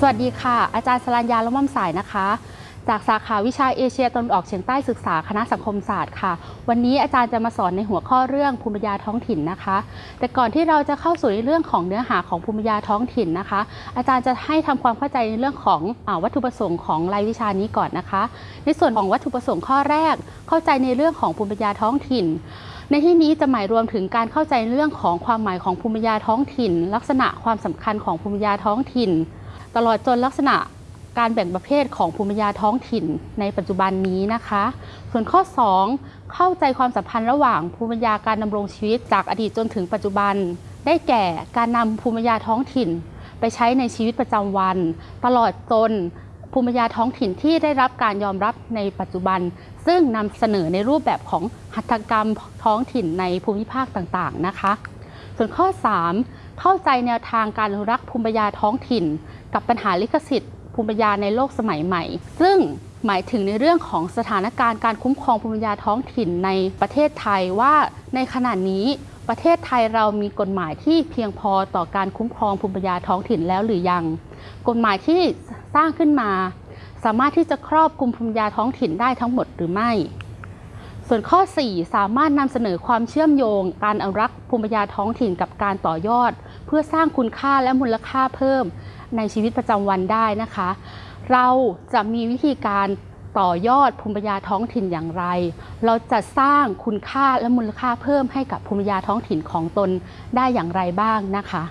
สวัสดีค่ะ อาจารย์สรัญญาละม่อมสายนะคะ จากสาขาวิชาเอเชียตะวันออกเฉียงใต้ศึกษาคณะสังคมศาสตร์ค่ะ วันนี้อาจารย์จะมาสอนในหัวข้อเรื่องภูมิปัญญาท้องถิ่นนะคะ แต่ก่อนที่เราจะเข้าสู่ในเรื่องของเนื้อหาของภูมิปัญญาท้องถิ่นนะคะ อาจารย์จะให้ทำความเข้าใจในเรื่องของอวัตถุประสงค์ของรายวิชานี้ก่อนนะคะ ในส่วนของวัตถุประสงค์ข้อแรก เข้าใจในเรื่องของภูมิปัญญาท้องถิ่นในที่นี้จะหมายรวมถึงการเข้าใจเรื่องของความหมายของภูมิปัญญาท้องถิ่น ลักษณะความสำคัญของภูมิปัญญาท้องถิ่น ตลอดจนลักษณะการแบ่งประเภทของภูมิปัญญาท้องถิ่นในปัจจุบันนี้นะคะ ส่วนข้อ 2 เข้าใจความสัมพันธ์ระหว่างภูมิปัญญาการดำรงชีวิตจากอดีตจนถึงปัจจุบัน ได้แก่การนำภูมิปัญญาท้องถิ่น ไปใช้ในชีวิตประจำวัน ตลอดจนภูมิปัญญาท้องถิ่นที่ได้รับการยอมรับในปัจจุบัน ซึ่งนำเสนอในรูปแบบของหัตถกรรมท้องถิ่นในภูมิภาคต่างๆนะคะ ส่วนข้อ 3 เข้าใจแนวทางการรักภูมิปัญญาท้องถิ่น กับปัญหาลิขสิทธิ์ภูมิปัญญาในโลกสมัยใหม่ ซึ่งหมายถึงในเรื่องของสถานการณ์การคุ้มครองภูมิปัญญาท้องถิ่นในประเทศไทยว่าในขณะนี้ประเทศไทยเรามีกฎหมายที่เพียงพอต่อการคุ้มครองภูมิปัญญาท้องถิ่นแล้วหรือยัง กฎหมายที่สร้างขึ้นมา สามารถที่จะครอบคลุมภูมิปัญญาท้องถิ่นได้ทั้งหมดหรือไม่ ส่วนข้อ 4 สามารถนำเสนอความเชื่อมโยง การอนุรักษ์ภูมิปัญญาท้องถิ่นกับการต่อยอด เพื่อสร้างคุณค่าและมูลค่าเพิ่มในชีวิตประจำวันได้นะคะ เราจะมีวิธีการต่อยอดภูมิปัญญาท้องถิ่นอย่างไร เราจะสร้างคุณค่าและมูลค่าเพิ่มให้กับภูมิปัญญาท้องถิ่นของตนได้อย่างไรบ้างนะคะ